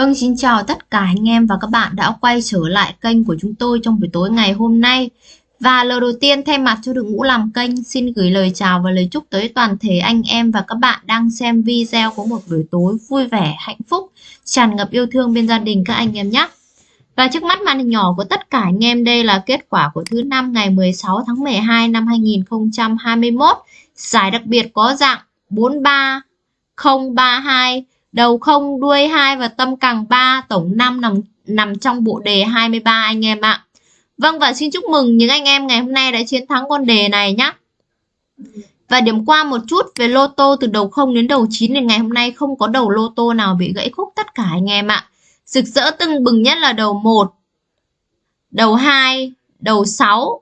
Vâng, xin chào tất cả anh em và các bạn đã quay trở lại kênh của chúng tôi trong buổi tối ngày hôm nay. Và lời đầu tiên thay mặt cho đội ngũ làm kênh xin gửi lời chào và lời chúc tới toàn thể anh em và các bạn đang xem video có một buổi tối vui vẻ, hạnh phúc, tràn ngập yêu thương bên gia đình các anh em nhé. Và trước mắt màn hình nhỏ của tất cả anh em đây là kết quả của thứ năm ngày 16 tháng 12 năm 2021. Giải đặc biệt có dạng 43032 đầu không đuôi 2 và tâm càng 3 tổng 5 nằm nằm trong bộ đề 23 anh em ạ. Vâng và xin chúc mừng những anh em ngày hôm nay đã chiến thắng con đề này nhé. Và điểm qua một chút về lô tô từ đầu 0 đến đầu 9 thì ngày hôm nay không có đầu lô tô nào bị gãy khúc tất cả anh em ạ. Rực rỡ tưng bừng nhất là đầu 1, đầu 2, đầu 6,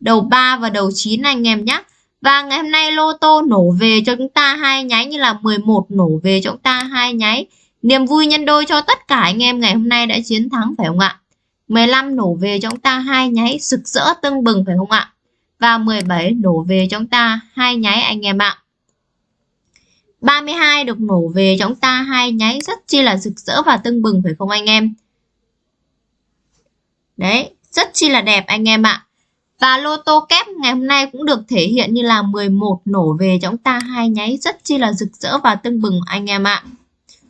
đầu 3 và đầu 9 anh em nhé. Và ngày hôm nay lô tô nổ về cho chúng ta hai nháy như là 11 nổ về cho chúng ta hai nháy. Niềm vui nhân đôi cho tất cả anh em ngày hôm nay đã chiến thắng phải không ạ? 15 nổ về cho chúng ta hai nháy sực rỡ tưng bừng phải không ạ? Và 17 nổ về cho chúng ta hai nháy anh em ạ. 32 được nổ về cho chúng ta hai nháy rất chi là rực rỡ và tưng bừng phải không anh em? Đấy, rất chi là đẹp anh em ạ. Và lô tô kép ngày hôm nay cũng được thể hiện như là 11 nổ về cho chúng ta hai nháy rất chi là rực rỡ và tưng bừng anh em ạ.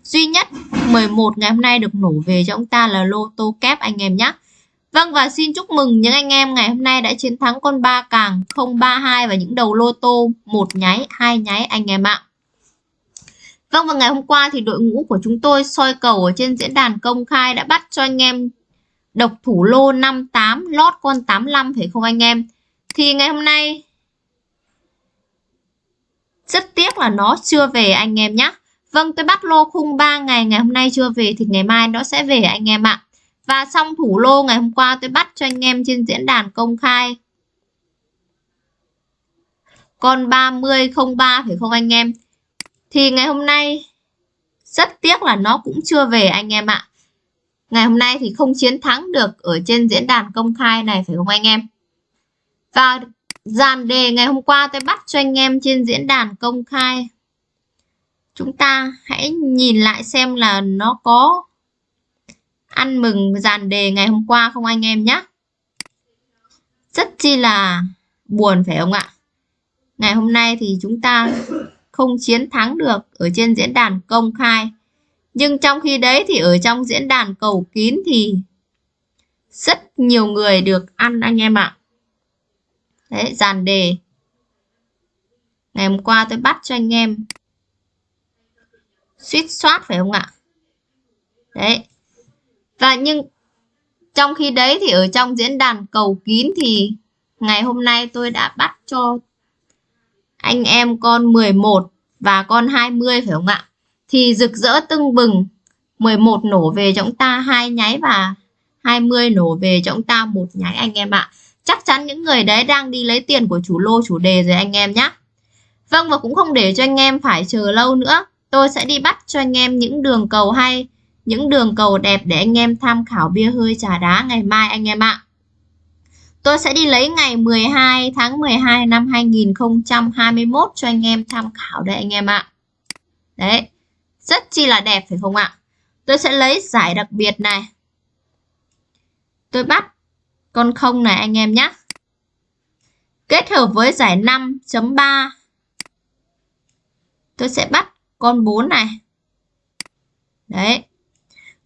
Duy nhất 11 ngày hôm nay được nổ về cho chúng ta là lô tô kép anh em nhé. Vâng và xin chúc mừng những anh em ngày hôm nay đã chiến thắng con ba càng 032 và những đầu lô tô một nháy, hai nháy anh em ạ. Vâng và ngày hôm qua thì đội ngũ của chúng tôi soi cầu ở trên diễn đàn công khai đã bắt cho anh em độc thủ lô 58 lót con 85 phải không anh em? Thì ngày hôm nay, rất tiếc là nó chưa về anh em nhé Vâng tôi bắt lô khung 3 ngày ngày hôm nay chưa về thì ngày mai nó sẽ về anh em ạ. Và xong thủ lô ngày hôm qua tôi bắt cho anh em trên diễn đàn công khai. Con 3003 phải không anh em? Thì ngày hôm nay, rất tiếc là nó cũng chưa về anh em ạ ngày hôm nay thì không chiến thắng được ở trên diễn đàn công khai này, phải không anh em? Và dàn đề ngày hôm qua tôi bắt cho anh em trên diễn đàn công khai. Chúng ta hãy nhìn lại xem là nó có ăn mừng dàn đề ngày hôm qua không anh em nhé rất chi là buồn, phải không ạ? Ngày hôm nay thì chúng ta không chiến thắng được ở trên diễn đàn công khai nhưng trong khi đấy thì ở trong diễn đàn cầu kín thì rất nhiều người được ăn anh em ạ. Đấy, dàn đề. Ngày hôm qua tôi bắt cho anh em suýt soát phải không ạ? Đấy. Và nhưng trong khi đấy thì ở trong diễn đàn cầu kín thì ngày hôm nay tôi đã bắt cho anh em con 11 và con 20 phải không ạ? Thì rực rỡ tưng bừng. 11 nổ về cho chúng ta hai nháy và 20 nổ về cho chúng ta một nháy anh em ạ. Chắc chắn những người đấy đang đi lấy tiền của chủ lô chủ đề rồi anh em nhé Vâng và cũng không để cho anh em phải chờ lâu nữa. Tôi sẽ đi bắt cho anh em những đường cầu hay những đường cầu đẹp để anh em tham khảo bia hơi trà đá ngày mai anh em ạ. Tôi sẽ đi lấy ngày 12 tháng 12 năm 2021 cho anh em tham khảo đây anh em ạ. Đấy, rất chi là đẹp phải không ạ? Tôi sẽ lấy giải đặc biệt này. Tôi bắt con không này anh em nhé. Kết hợp với giải 5.3. Tôi sẽ bắt con 4 này. Đấy.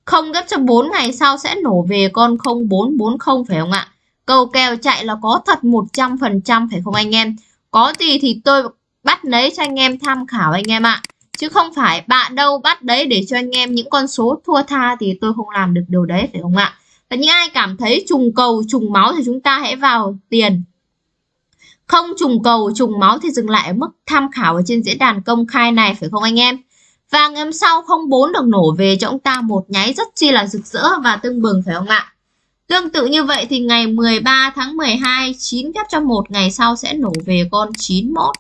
Không gấp cho 4 ngày sau sẽ nổ về con 0440 phải không ạ? Cầu kèo chạy là có thật 100% phải không anh em? Có gì thì tôi bắt lấy cho anh em tham khảo anh em ạ chứ không phải bạn đâu bắt đấy để cho anh em những con số thua tha thì tôi không làm được điều đấy, phải không ạ? Và những ai cảm thấy trùng cầu, trùng máu thì chúng ta hãy vào tiền. Không trùng cầu, trùng máu thì dừng lại ở mức tham khảo ở trên diễn đàn công khai này, phải không anh em? Và ngày hôm sau không bốn được nổ về cho chúng ta một nháy rất chi là rực rỡ và tưng bừng, phải không ạ? Tương tự như vậy thì ngày 13 tháng 12 9 ghép cho một ngày sau sẽ nổ về con 91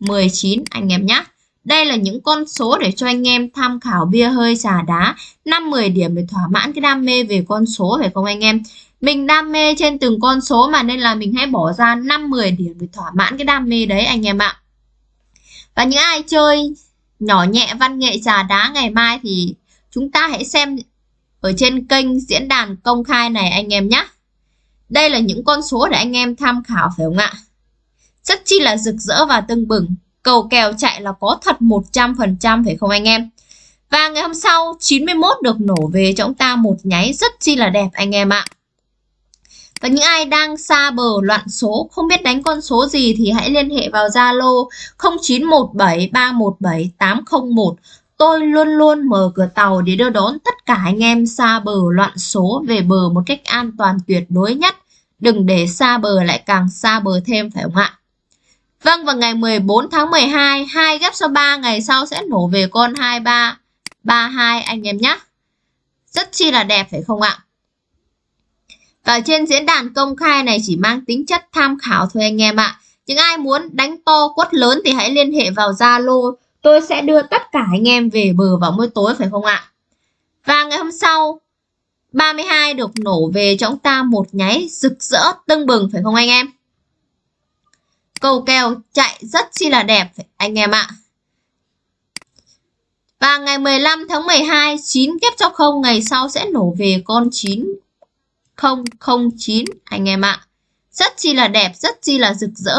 19 anh em nhé đây là những con số để cho anh em tham khảo bia hơi trà đá 5-10 điểm để thỏa mãn cái đam mê về con số, phải không anh em? Mình đam mê trên từng con số mà, nên là mình hãy bỏ ra 5-10 điểm để thỏa mãn cái đam mê đấy, anh em ạ. Và những ai chơi nhỏ nhẹ văn nghệ trà đá ngày mai thì chúng ta hãy xem ở trên kênh diễn đàn công khai này, anh em nhé. Đây là những con số để anh em tham khảo, phải không ạ? Rất chi là rực rỡ và tưng bừng. Cầu kèo chạy là có thật 100% phải không anh em? Và ngày hôm sau 91 được nổ về cho chúng ta một nháy rất chi là đẹp anh em ạ. Và những ai đang xa bờ loạn số, không biết đánh con số gì thì hãy liên hệ vào Zalo 0917317801. Tôi luôn luôn mở cửa tàu để đưa đón tất cả anh em xa bờ loạn số về bờ một cách an toàn tuyệt đối nhất. Đừng để xa bờ lại càng xa bờ thêm, phải không ạ? Vâng, vào ngày 14 tháng 12, 2 ghép số 3 ngày sau sẽ nổ về con 23, 32 anh em nhé. Rất chi là đẹp phải không ạ? Và trên diễn đàn công khai này chỉ mang tính chất tham khảo thôi anh em ạ. Những ai muốn đánh to quất lớn thì hãy liên hệ vào Zalo. Tôi sẽ đưa tất cả anh em về bờ vào mỗi tối phải không ạ? Và ngày hôm sau 32 được nổ về cho chúng ta một nháy rực rỡ tưng bừng phải không anh em? Cầu kèo chạy rất chi là đẹp anh em ạ. Và ngày 15 tháng 12, 9 kép cho không ngày sau sẽ nổ về con 9009 anh em ạ. Rất chi là đẹp, rất chi là rực rỡ.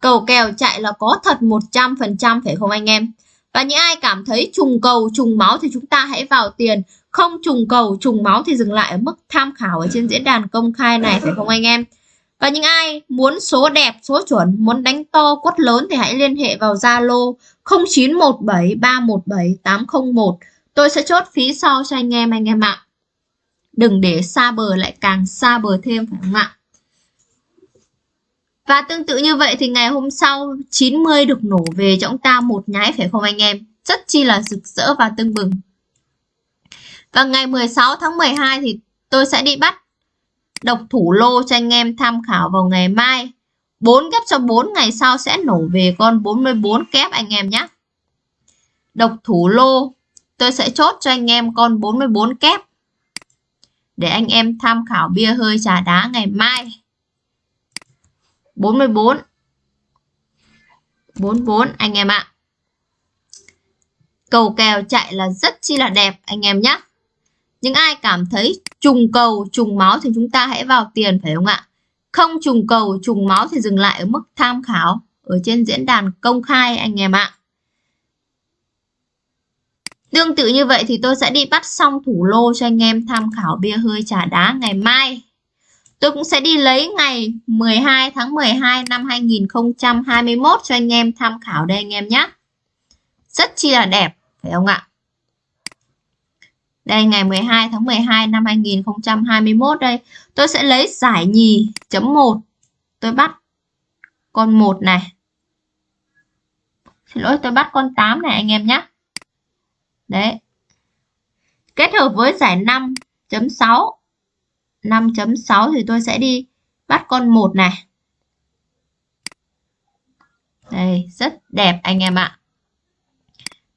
Cầu kèo chạy là có thật 100% phải không anh em? Và những ai cảm thấy trùng cầu, trùng máu thì chúng ta hãy vào tiền. Không trùng cầu, trùng máu thì dừng lại ở mức tham khảo ở trên diễn đàn công khai này phải không anh em? Và những ai muốn số đẹp, số chuẩn, muốn đánh to, quất lớn thì hãy liên hệ vào Zalo 0917317801. Tôi sẽ chốt phí sau cho anh em anh em ạ. Đừng để xa bờ lại càng xa bờ thêm phải không ạ? Và tương tự như vậy thì ngày hôm sau 90 được nổ về cho chúng ta một nháy phải không anh em? Rất chi là rực rỡ và tưng bừng. Và ngày 16 tháng 12 thì tôi sẽ đi bắt độc thủ lô cho anh em tham khảo vào ngày mai. 4 kép cho 4 ngày sau sẽ nổ về con 44 kép anh em nhé. Độc thủ lô, tôi sẽ chốt cho anh em con 44 kép. Để anh em tham khảo bia hơi trà đá ngày mai. 44 44 anh em ạ. À. Cầu kèo chạy là rất chi là đẹp, anh em nhé. Những ai cảm thấy trùng cầu, trùng máu thì chúng ta hãy vào tiền phải không ạ? Không trùng cầu, trùng máu thì dừng lại ở mức tham khảo ở trên diễn đàn công khai anh em ạ. Tương tự như vậy thì tôi sẽ đi bắt xong thủ lô cho anh em tham khảo bia hơi trà đá ngày mai. Tôi cũng sẽ đi lấy ngày 12 tháng 12 năm 2021 cho anh em tham khảo đây anh em nhé. Rất chi là đẹp, phải không ạ? Đây ngày 12 tháng 12 năm 2021 đây. Tôi sẽ lấy giải nhì chấm 1. Tôi bắt con 1 này. Xin lỗi tôi bắt con 8 này anh em nhé. Đấy. Kết hợp với giải 5.6. 5.6 thì tôi sẽ đi bắt con 1 này. Đây, rất đẹp anh em ạ.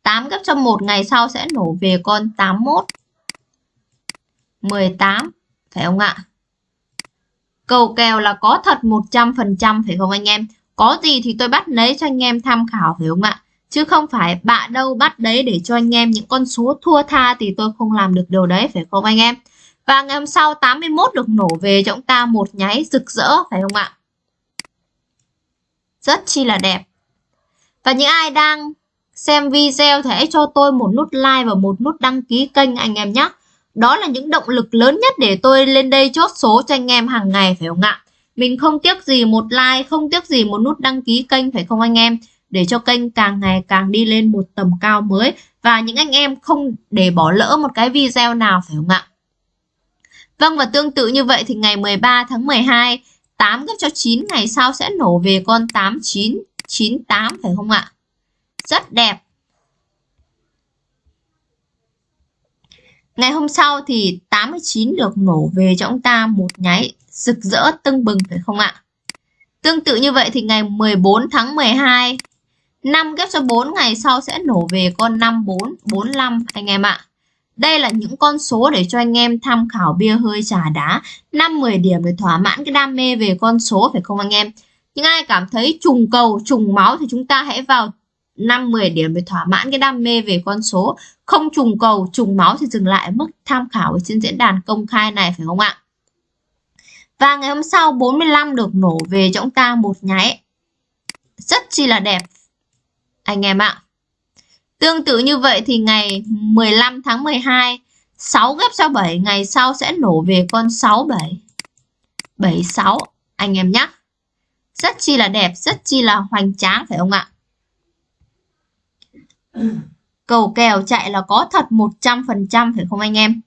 8 gấp cho 1 ngày sau sẽ nổ về con 81. 18 phải không ạ? Cầu kèo là có thật 100% phải không anh em? Có gì thì tôi bắt lấy cho anh em tham khảo, phải không ạ? Chứ không phải bạ đâu bắt đấy để cho anh em những con số thua tha thì tôi không làm được điều đấy, phải không anh em? Và ngày hôm sau 81 được nổ về cho chúng ta một nháy rực rỡ, phải không ạ? Rất chi là đẹp. Và những ai đang xem video thì hãy cho tôi một nút like và một nút đăng ký kênh anh em nhé. Đó là những động lực lớn nhất để tôi lên đây chốt số cho anh em hàng ngày phải không ạ? Mình không tiếc gì một like, không tiếc gì một nút đăng ký kênh phải không anh em? Để cho kênh càng ngày càng đi lên một tầm cao mới và những anh em không để bỏ lỡ một cái video nào phải không ạ? Vâng và tương tự như vậy thì ngày 13 tháng 12 8 gấp cho 9 ngày sau sẽ nổ về con 8998 phải không ạ? Rất đẹp. Ngày hôm sau thì 89 được nổ về cho ông ta một nháy rực rỡ tưng bừng phải không ạ? Tương tự như vậy thì ngày 14 tháng 12 5 ghép cho 4 ngày sau sẽ nổ về con 54, 45 anh em ạ. Đây là những con số để cho anh em tham khảo bia hơi trà đá 5-10 điểm để thỏa mãn cái đam mê về con số phải không anh em? Những ai cảm thấy trùng cầu, trùng máu thì chúng ta hãy vào 5 10 điểm để thỏa mãn cái đam mê về con số, không trùng cầu, trùng máu thì dừng lại ở mức tham khảo ở trên diễn đàn công khai này phải không ạ? Và ngày hôm sau 45 được nổ về cho ông ta một nháy. Rất chi là đẹp. Anh em ạ. Tương tự như vậy thì ngày 15 tháng 12 6 ghép cho 7 ngày sau sẽ nổ về con 67. 76 anh em nhé. Rất chi là đẹp, rất chi là hoành tráng phải không ạ? Cầu kèo chạy là có thật 100% phải không anh em?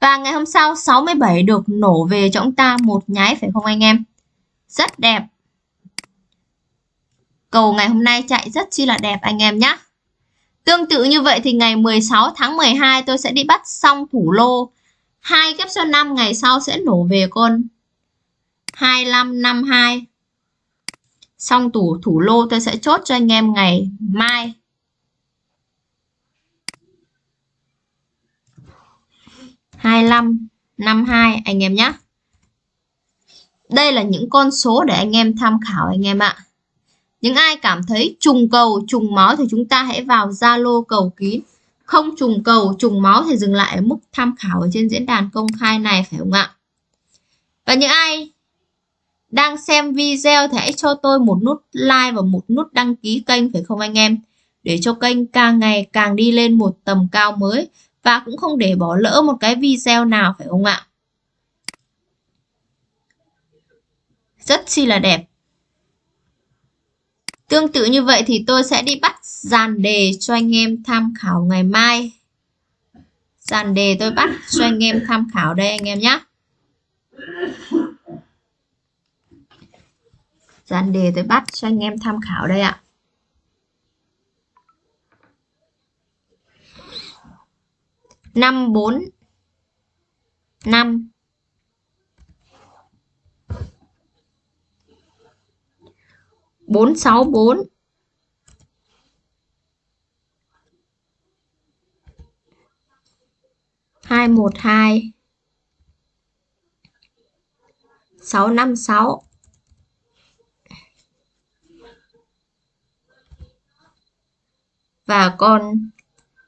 Và ngày hôm sau 67 được nổ về cho chúng ta một nháy, phải không anh em? Rất đẹp. Cầu ngày hôm nay chạy rất chi là đẹp, anh em nhé. Tương tự như vậy thì ngày 16 tháng 12 tôi sẽ đi bắt xong thủ lô. hai kép số 5 ngày sau sẽ nổ về con 2552. Xong tủ, thủ lô tôi sẽ chốt cho anh em ngày mai. Hai năm năm hai anh em nhé. Đây là những con số để anh em tham khảo anh em ạ. Những ai cảm thấy trùng cầu, trùng máu thì chúng ta hãy vào Zalo cầu kín. Không trùng cầu, trùng máu thì dừng lại ở mức tham khảo ở trên diễn đàn công khai này phải không ạ? Và những ai đang xem video thì hãy cho tôi một nút like và một nút đăng ký kênh phải không anh em? Để cho kênh càng ngày càng đi lên một tầm cao mới và cũng không để bỏ lỡ một cái video nào, phải không ạ? Rất chi là đẹp. Tương tự như vậy thì tôi sẽ đi bắt dàn đề cho anh em tham khảo ngày mai. Dàn đề tôi bắt cho anh em tham khảo đây anh em nhé. Dàn đề tôi bắt cho anh em tham khảo đây ạ. Năm bốn. Năm. 464 212 656 và con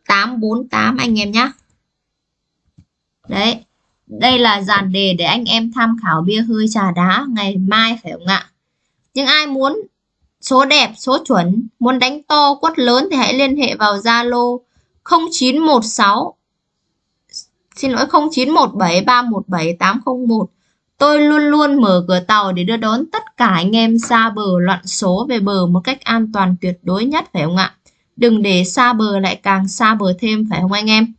848 anh em nhé. Đấy, đây là dàn đề để anh em tham khảo bia hơi trà đá ngày mai phải không ạ? Nhưng ai muốn số đẹp, số chuẩn, muốn đánh to, quất lớn thì hãy liên hệ vào Zalo 0916 xin lỗi 0917317801. Tôi luôn luôn mở cửa tàu để đưa đón tất cả anh em xa bờ loạn số về bờ một cách an toàn tuyệt đối nhất phải không ạ? Đừng để xa bờ lại càng xa bờ thêm phải không anh em?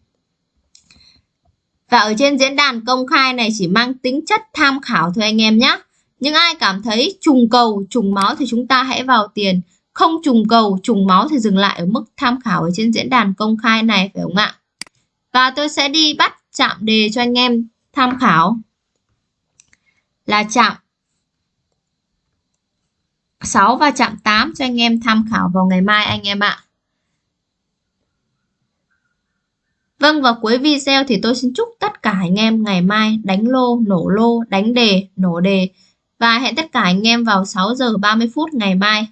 Và ở trên diễn đàn công khai này chỉ mang tính chất tham khảo thôi anh em nhé. Nhưng ai cảm thấy trùng cầu, trùng máu thì chúng ta hãy vào tiền. Không trùng cầu, trùng máu thì dừng lại ở mức tham khảo ở trên diễn đàn công khai này phải không ạ? Và tôi sẽ đi bắt chạm đề cho anh em tham khảo. Là chạm 6 và chạm 8 cho anh em tham khảo vào ngày mai anh em ạ. Vâng và cuối video thì tôi xin chúc tất cả anh em ngày mai đánh lô, nổ lô, đánh đề, nổ đề và hẹn tất cả anh em vào 6 giờ 30 phút ngày mai.